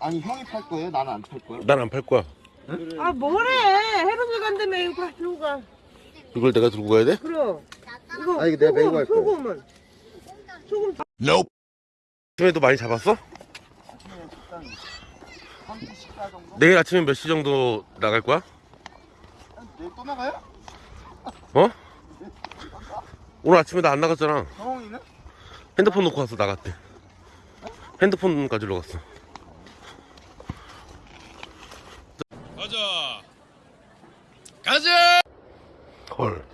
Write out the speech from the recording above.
아니 형이 팔 거예요? 나는 안 팔 거야? 난 안 팔 거야. 아 뭐래 해로질 간다며 이거 다 들고 가 이걸 내가 들고 가야 돼? 그럼 이거 아, 이거 내가 메고 소금 거야. 소금은 소금 아침에도 많이 잡았어? 아침에 일단 3시 식사 정도? 내일 아침에 몇 시 정도 나갈 거야? 내일 또 나가요? 어? 오늘 아침에 나 안 나갔잖아. 정홍이는? 핸드폰 놓고 와서 나갔대. 핸드폰 가지러 갔어. 가자. 가자! 헐.